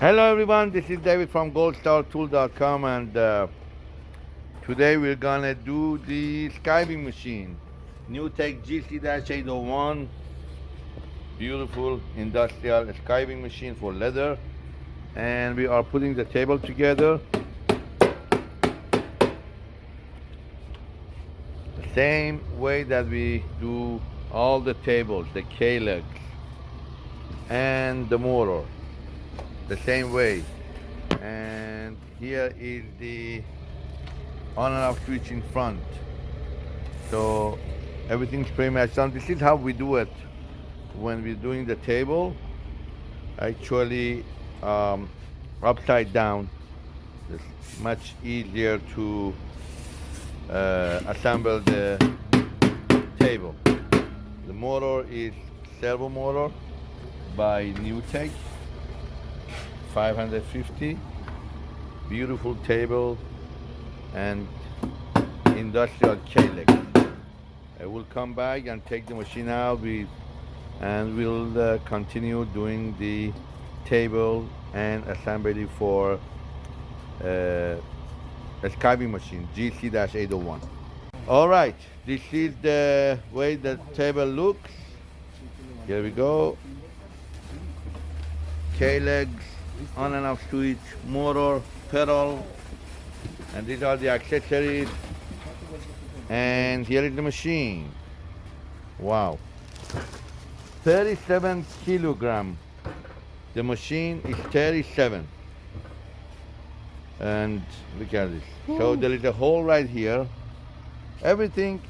Hello everyone, this is David from goldstartool.com and uh, today we're gonna do the skiving machine. NewTek GC-801 beautiful industrial skiving machine for leather. And we are putting the table together. The same way that we do all the tables, the K-legs and the motor the same way. And here is the on and off switch in front. So everything's pretty much done. This is how we do it. When we're doing the table actually um, upside down. It's much easier to uh, assemble the table. The motor is servo motor by NewTek 550 beautiful table and industrial K-leg. I will come back and take the machine out with, and we'll uh, continue doing the table and assembly for uh, a machine GC-801. All right, this is the way the table looks. Here we go. K-legs on and off switch, motor, pedal, and these are the accessories. And here is the machine. Wow. 37 kilogram. The machine is 37. And look at this. So there is a hole right here. Everything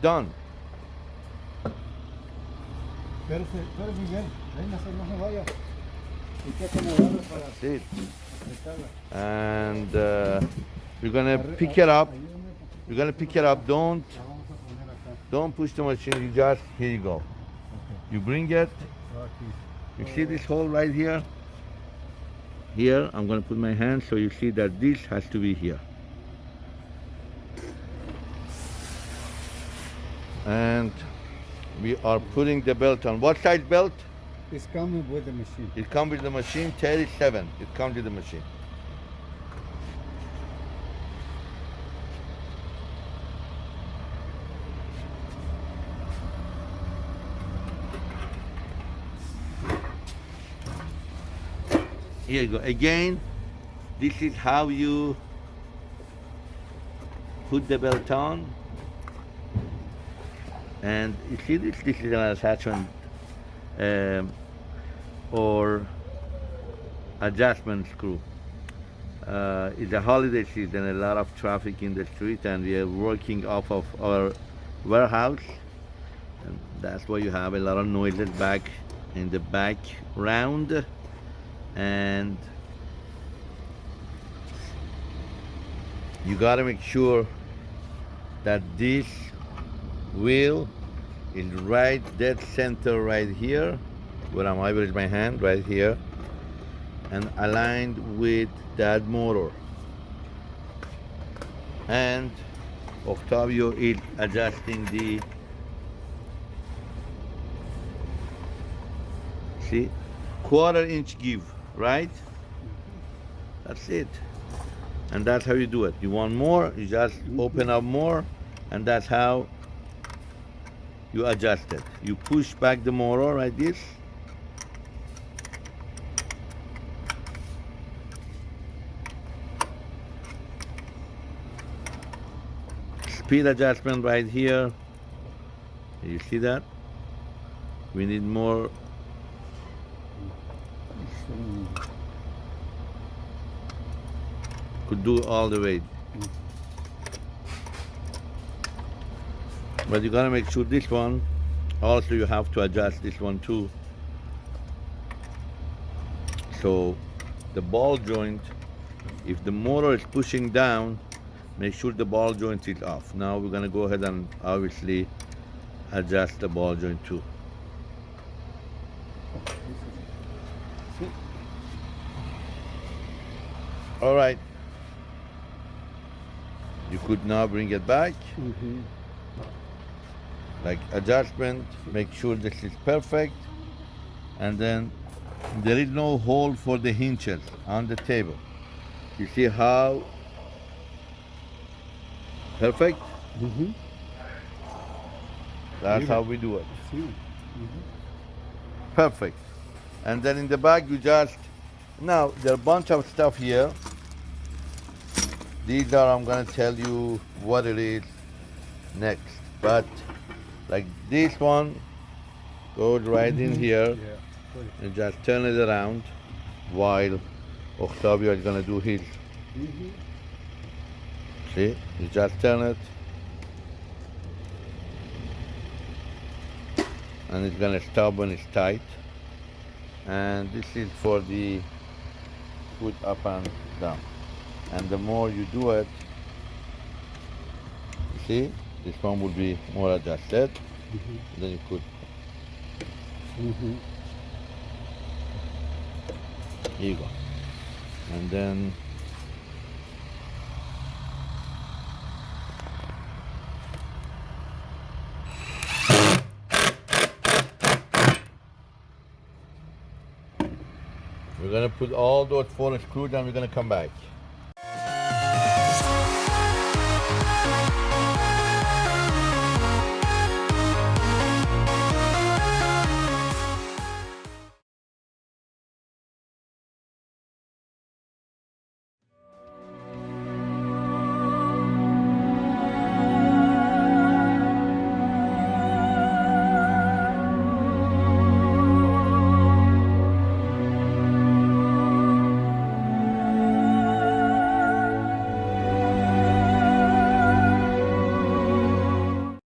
done. That's it. And uh, we're gonna pick it up. We're gonna pick it up. Don't don't push the machine. You just here you go. You bring it. You see this hole right here? Here, I'm gonna put my hand so you see that this has to be here. And we are putting the belt on. What size belt? It's coming with the machine. It comes with the machine, 37. It comes with the machine. Here you go. Again, this is how you put the belt on. And you see this? This is an attachment um, or adjustment screw. Uh, it's a holiday season, a lot of traffic in the street, and we are working off of our warehouse. And that's why you have a lot of noises back in the background. And you gotta make sure that this wheel is right dead center right here where I'm average my hand right here and aligned with that motor. And Octavio is adjusting the see quarter inch give right? That's it. And that's how you do it. You want more you just mm-hmm. open up more and that's how you adjust it. You push back the motor like this. Speed adjustment right here. You see that? We need more. Could do all the way. But you gotta make sure this one also you have to adjust this one too. So the ball joint if the motor is pushing down make sure the ball joint is off. Now we're gonna go ahead and obviously adjust the ball joint too. All right. You could now bring it back. Mm -hmm like adjustment, make sure this is perfect, and then there is no hole for the hinges on the table. You see how perfect? Mm-hmm. That's how we do it. See? Perfect. And then in the back you just now there are a bunch of stuff here. These are I'm gonna tell you what it is next. But like this one goes right in here. Yeah. And just turn it around while Octavio is gonna do his. Mm-hmm. See, you just turn it, and it's gonna stop when it's tight. And this is for the foot up and down. And the more you do it, see, this one would be more adjusted. Mm-hmm. Then you put Mm-hmm. Here you go. And then we're gonna put all those four screws and we're gonna come back.